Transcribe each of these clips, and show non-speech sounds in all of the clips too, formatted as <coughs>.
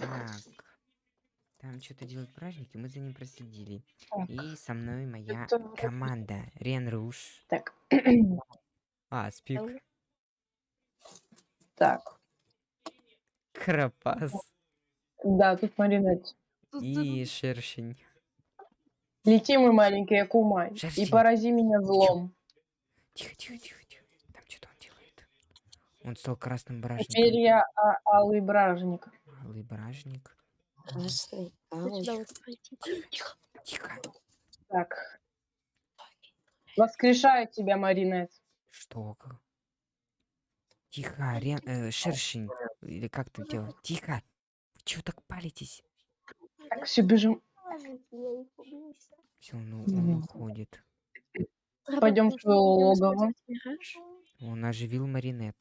Так. Там что-то делают праздники, мы за ним проследили. Так, И со мной моя это... команда. Рен Руш. Так. А, Спик. так. Крапас. Да, тут маринет. И Шершень. Лети, мой маленький Акумай, и порази меня злом. Тихо, тихо, тихо, тихо. Там что-то он делает. Он стал красным Теперь бражником. я а, алый бражник. Алый бражник. Красный. Тихо. Тихо. Так. Воскрешаю тебя, Маринет. Что? как? Тихо, Рен... э, Шершень. Или как там делать? Тихо. Вы чего так палитесь? Так, все, бежим. Все, он, у- Мгм. он уходит. Пойдем в твое логово. Он оживил Маринет.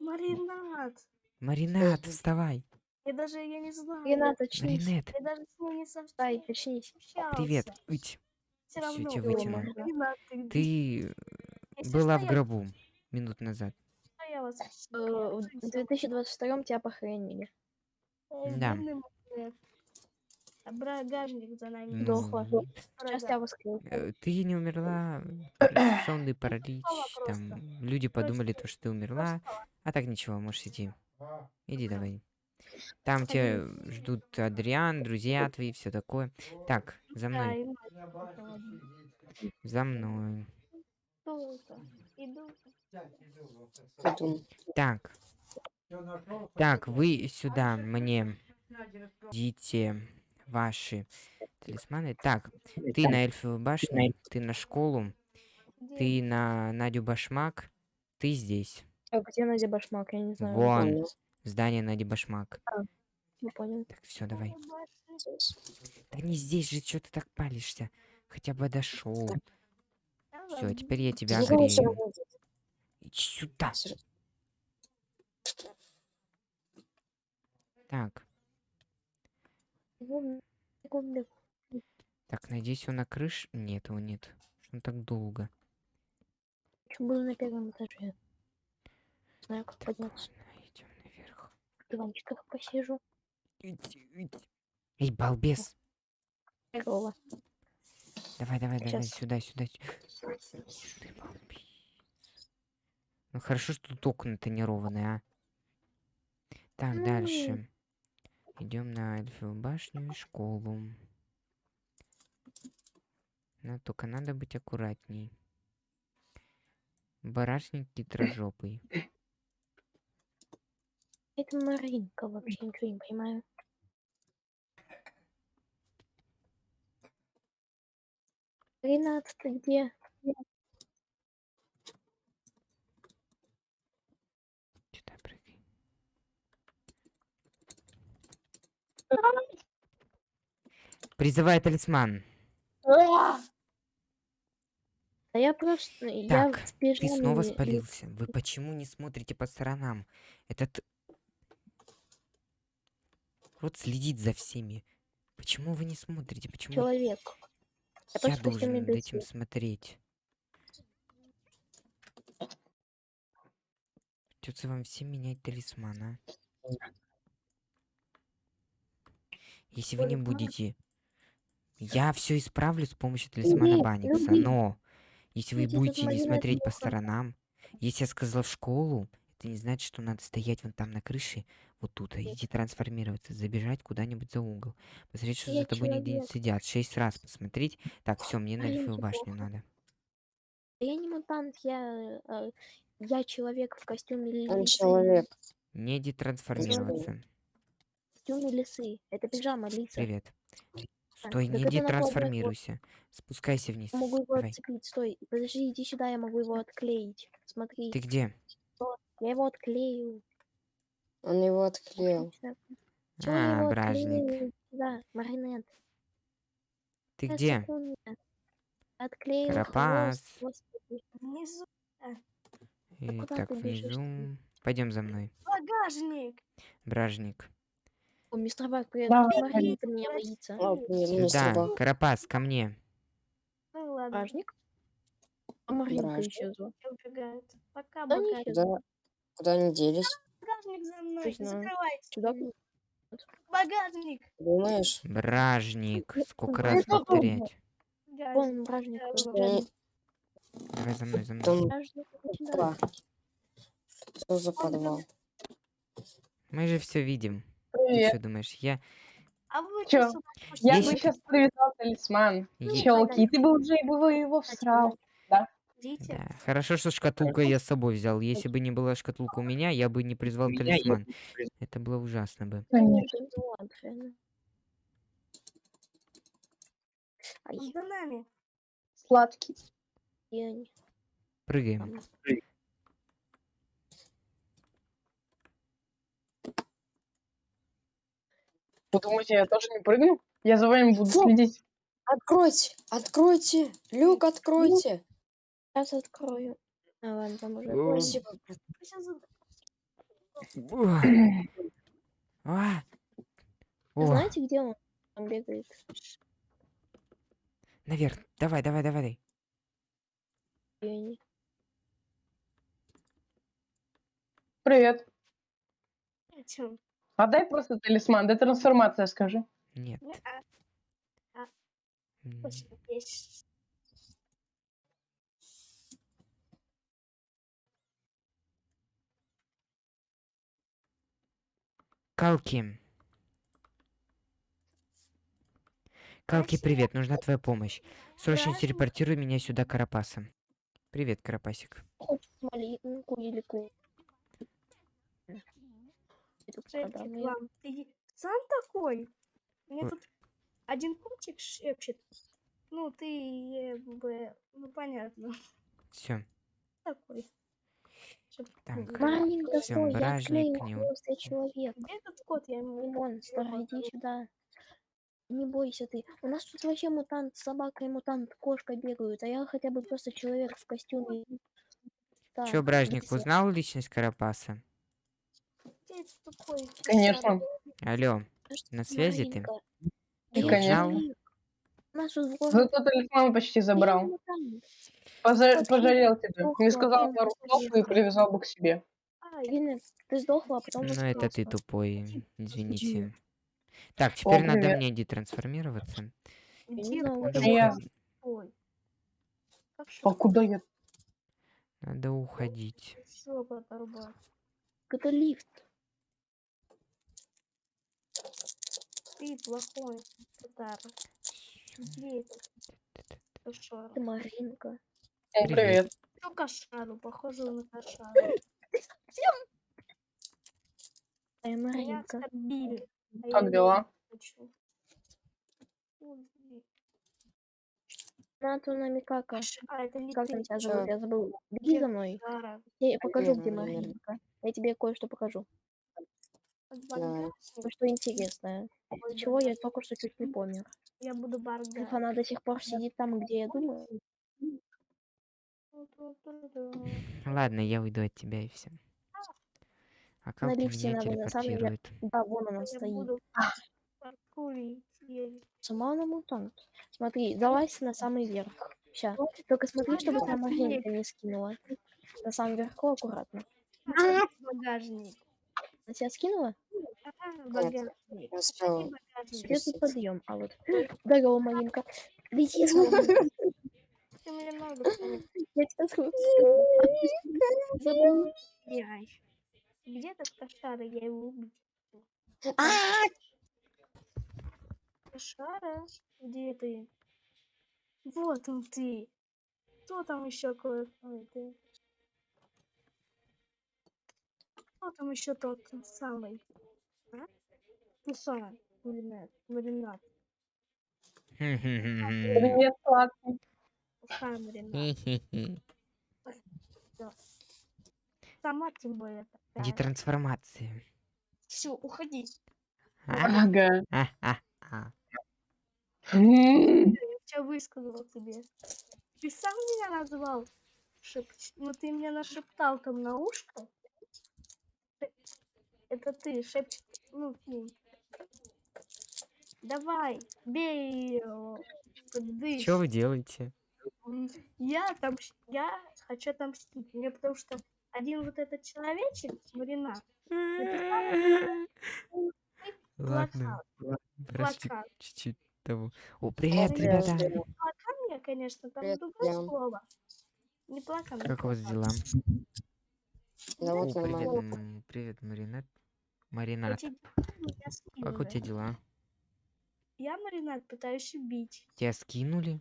Маринад. Маринет, Мгм. вставай. Я даже я не знаю. Ренат, очнись. Маринет, Я даже с ним не со- Дай, очнись. привет. Всё, равно. тебя Дома. вытяну. Маринад, ты где? Ты Если была в я- гробу минут назад. я вас Э, В 2022 тебя похоронили. Да. Багажник за нами. Ну, Дохла. Сейчас тебя воскресят. э, Ты не умерла. Сонный паралич. Там люди подумали, то, что ты умерла. А так ничего, можешь идти. Иди давай. Там тебя ждут Адриан, друзья твои, все такое. Так, за мной. За мной. Так. Так, вы сюда мне дите ваши талисманы. Так, ты на эльфовую башню, ты на школу, ты на Надю Башмак, ты здесь. А где Надя Башмак? Я не знаю. Вон. Здание Нади Башмак. Не понял. Так, все, давай. Да не здесь же, что ты так палишься? Хотя бы дошел. Все, теперь я тебя Никого всё грею. равно здесь. Иди сюда. Так, так, надеюсь, он на крыше? Нет, его нет. Что он так долго? Ещё был на первом этаже. Знаю, как Так, подняться. ладно, идем наверх. В диванчиках посижу. Эй, балбес! Здорово. Давай, давай, давай, Щас. сюда, сюда. сю- Ты балбес. Ну хорошо, что тут окна тонированные, а. Так, Ну. дальше. Идем на Эльфовую башню и школу. Но только надо быть аккуратней. Барашник <coughs> хитрожопый. Это Маринка вообще ничего не понимаю. Ты где? Сюда прыгай. Призывай талисман. Да я просто... я Так, в Ты снова спалился. Вы почему не смотрите по сторонам? Этот... Вот следит за всеми. Почему вы не смотрите? Почему человек. я Я должен над этим смотреть? Придется вам всем менять талисман, а? Если вы не будете... Я все исправлю с помощью талисмана люби. но... Если вы будете не смотреть по сторонам, если я сказал в школу, это не значит, что надо стоять вон там на крыше, вот тут, а идти трансформироваться, забежать куда-нибудь за угол, посмотреть, что Я за тобой нигде не человек. сидят, шесть раз посмотреть. Так, все, мне на Маринке эльфовую башню плохо. надо. Да Я не мутант, я... э, Я человек в костюме Он лисы. человек. Не детрансформироваться. В костюме лисы. Это пижама лиса. Привет. Стой, так не вот- детрансформируйся. Спускайся вниз. Я могу его Давай. отцепить. Стой, подожди, иди сюда, я могу его отклеить. Смотри, Ты где? Я его отклею. Он его отклеил. Я А, его бражник. Да, маринет. Ты Сейчас, где? секунду. Отклеил Карапас. хвост. Внизу И куда так, внизу. Пойдем за мной. багажник. Бражник. О, мистер Бак, привет. Да, Тут Маринка меня боится. Сюда. Карапас, ко мне. Ну ладно, Бражник? А Маринка исчезла. убегает. Пока Да исчезла. Куда, они делись? Багажник за мной. Закрывайте. Сюда? Багажник. Думаешь? Бражник. Сколько Ну, раз повторять? Вон, бражник. Давай за мной, за мной. Там. Что за подвал? Мы же все видим. Ты Привет. что думаешь? Я... А вы собаку Я Если бы ты- сейчас привязал талисман. Е- Челки, ты бы уже бы его всрал. Хотите? Да. Хорошо, что шкатулка я с собой взял. Если бы не была шкатулка у меня, я бы не призвал талисман. Это было ужасно бы. Конечно. Ну, За нами. Сладкий. Прыгаем. Вы думаете, я тоже не прыгну? Я за вами буду следить. Откройте! Откройте! Люк, откройте! Сейчас открою. А, ладно, там уже. Спасибо. А. О, знаете, где он? Там бегает. наверх. Давай, давай, давай. Привет. Чё? А дай просто талисман, дай трансформация, скажи. Нет. Не, а, М, точно, есть. Калки. Калки, привет, нужна твоя помощь. Срочно телепортируй меня сюда, Карапаса. Привет, Карапасик. Ты сам такой? Мне тут один котик шепчет. Ну, ты э. Ну, понятно. Все. Такой. Так. ну, стой, я бражник, не я человек. Где этот кот? Я ему... Монстр, иди сюда. Не бойся ты. У нас тут вообще мутант, собака и мутант, кошка бегают, а я хотя бы просто человек в костюме. Да, Чё, Бражник, всё. узнал личность Карапаса? Конечно. Алло, А на ты, связи ты? Я конечно. человек. У нас тут Зато талисман почти забрал. Поза- Пожалел тебя. Не сказал пару слов и привязал бы к себе. Ай, Винекс, ты сдохла, а потом Ну, это ты тупой, извините. Так, теперь надо привет. мне детрансформироваться. Надо, Я- уходить. А куда я? надо уходить. Это лифт. Ты плохой? Кошара. Ты Маринка. Привет. привет. Ну, кошару, похоже на кошару. А я Меня Маринка. а Как дела? Нату на Микака. Кош- А, это не Как там тебя зовут? Я забыл. Беги за мной. Я покажу, где. Маринка. Я тебе кое-что покажу. Баргаса Кое-что интересное. Из-за чего я только что чуть не помер. Я буду Их Баргас. она до сих пор сидит там, где я думаю. Ладно, я уйду от тебя и все. А как ты лифте меня надо, на самом деле. телепортирует? Да, вон она Я стоит. буду еле. Сама она мутант. Смотри, залазь на самый верх. Сейчас. Только смотри, чтобы тебя Маринка не скинула. На самом верху аккуратно. Багажник. Она тебя скинула? Багажник? Где тут подъем? А вот. <gasps> Здорово, Маринка. Лети <laughs> Я тебя. Где этот кошара? Я его убил. Кошара? Где ты? Вот он ты. Кто там еще кое-кто? ты? Кто там еще тот самый? А? Туса. Маринад. Маринад. Привет, сладкий. Маринад. Сама тем более такая. Детрансформация. Все, уходи. А? Ага. А, а, а. Я высказал тебе. Ты сам меня назвал? Шепч... Ну ты мне нашептал там на ушко. Это ты шепчет. Ну ты. Давай, бей его. Что вы делаете? Я там, я хочу отомстить. Мне потому что один вот этот человечек, Марина, Ладно, Плакат. чуть-чуть того. О, привет, ребята. привет. Плакан, конечно, там другое слово. Не плакан. а Как у вас дела? Да О, вот привет, привет, Маринет. Меня как у тебя дела? Я Маринад пытаюсь убить. Тебя скинули?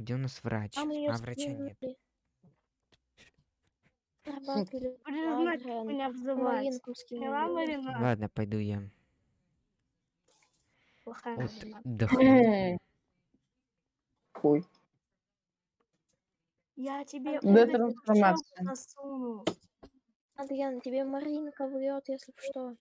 Где у нас врач? Ее А, врача нет. Признать Ладно, пойду я. Вот. <clears throat> Хуй. Я тебе Да трансформация. Адриан, тебе Маринка врет, если что.